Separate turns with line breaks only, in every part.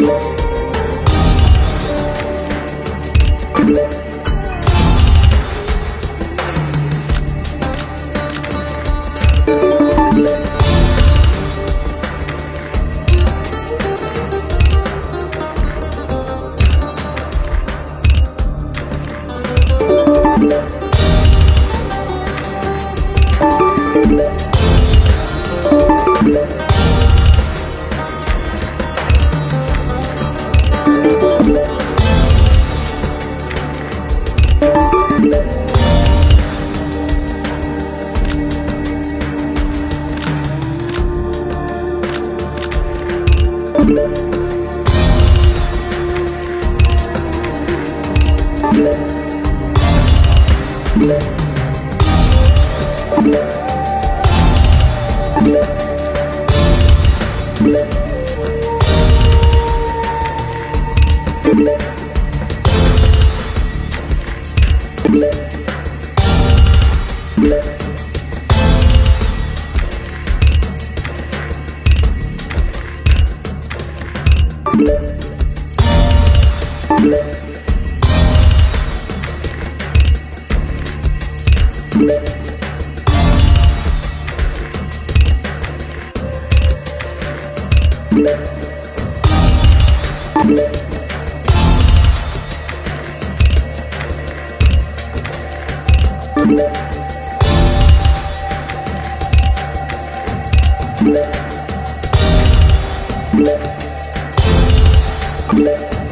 you Thank you. Thank you. Thank you.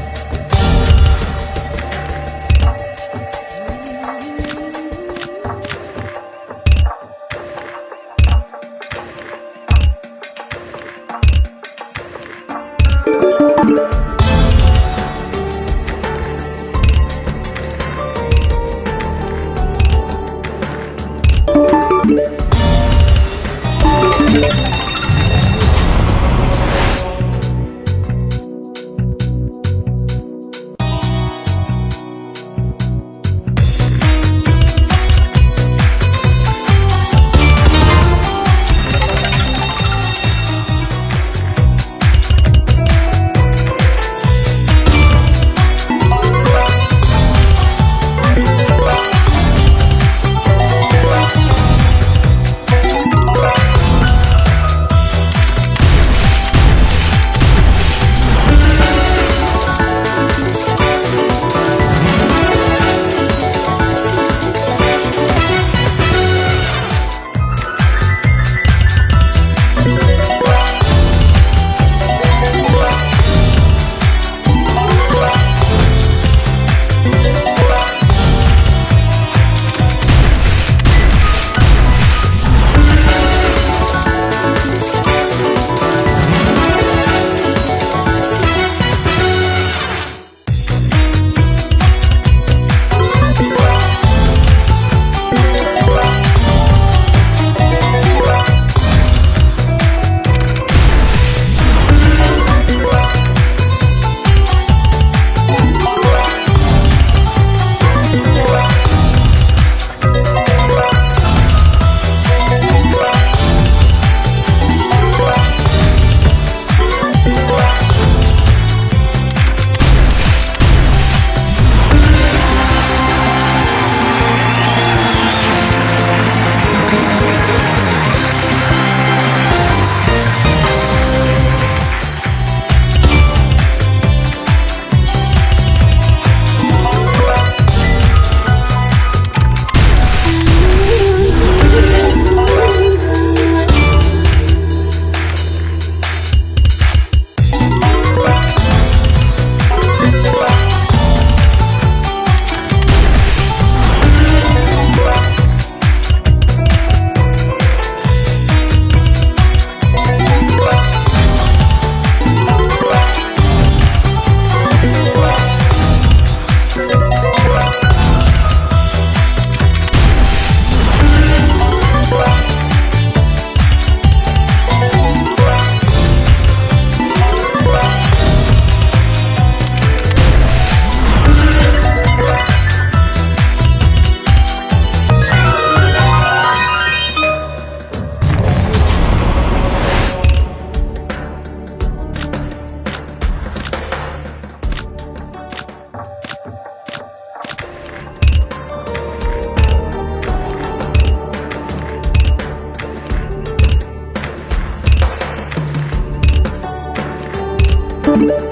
Thank you.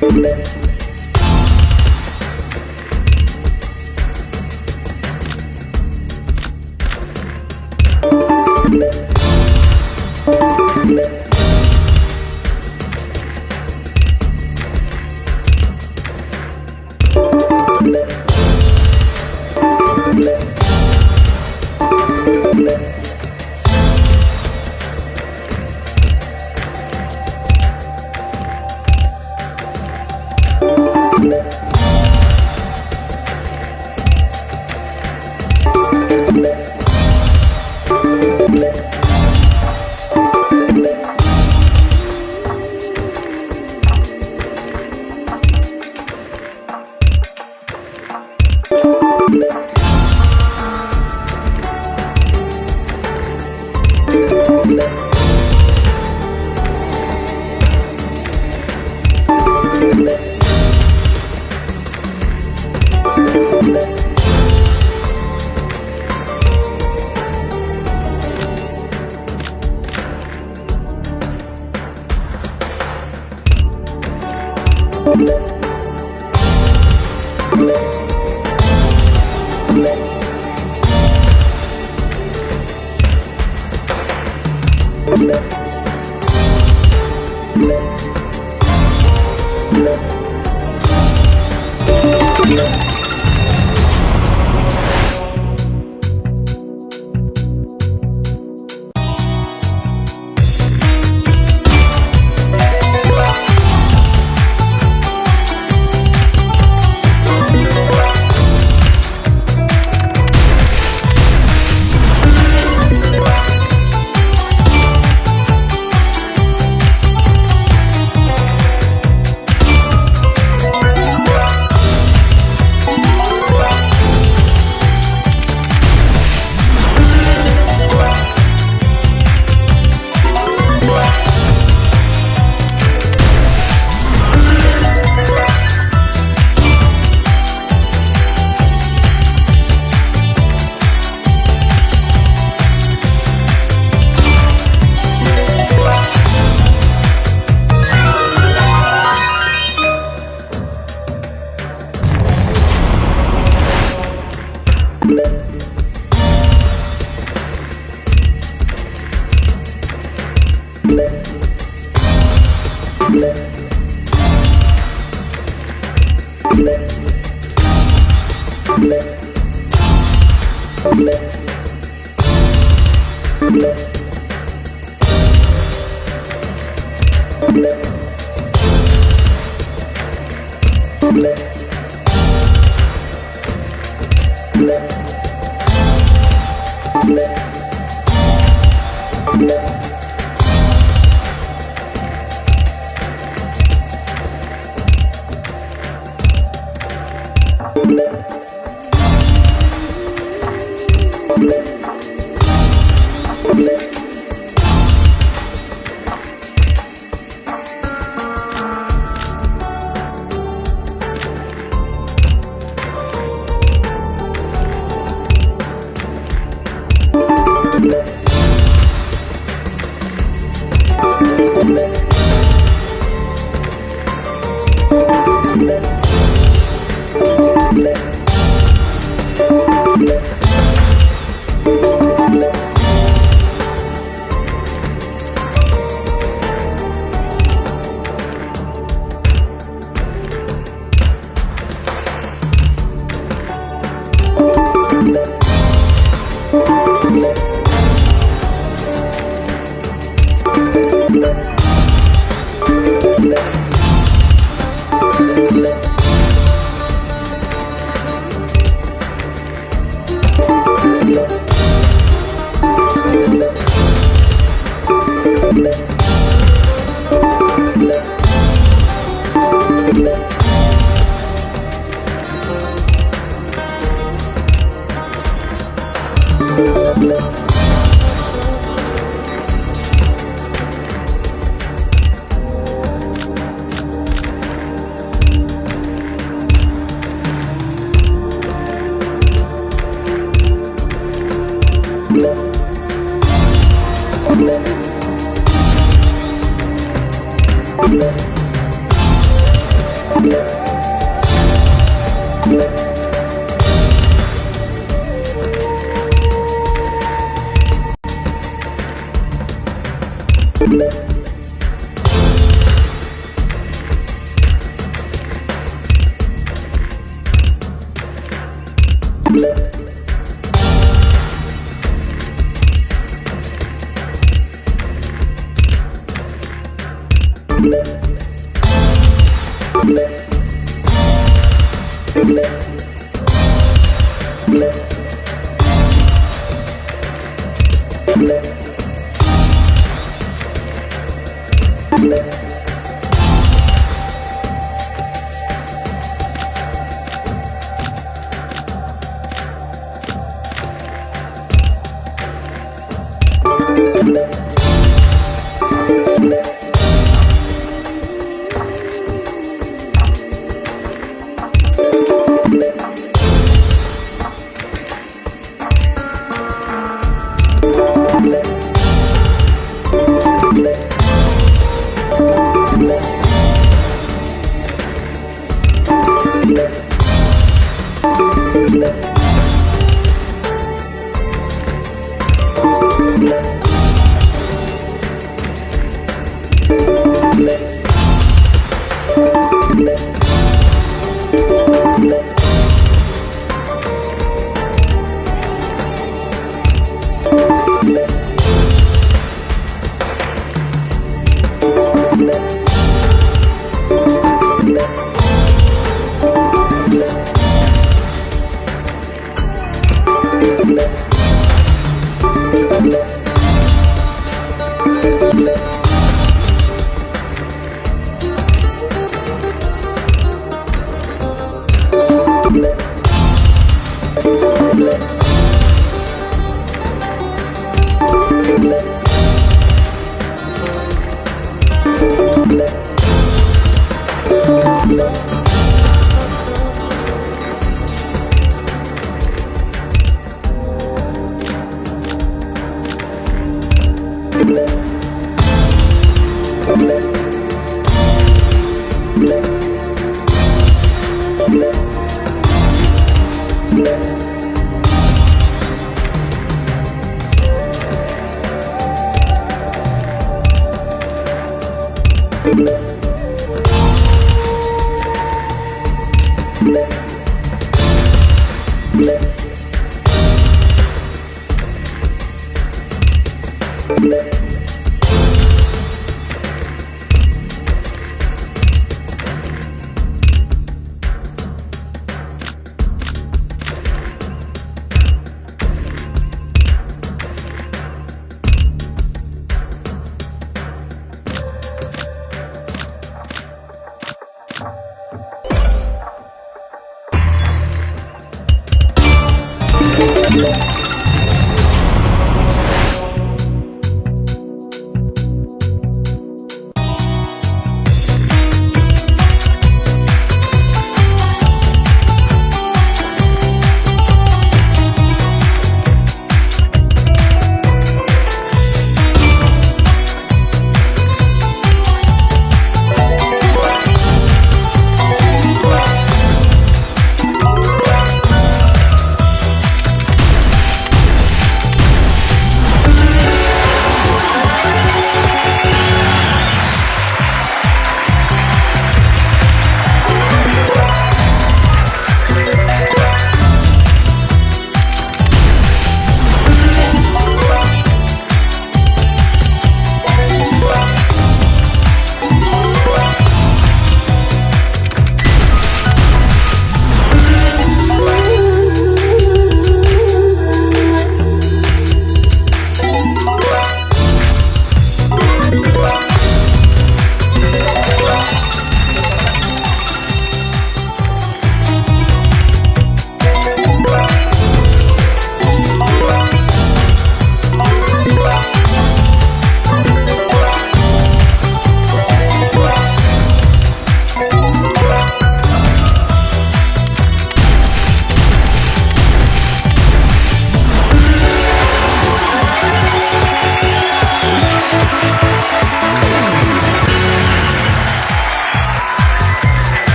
Thank you. you Thank you. Thank you.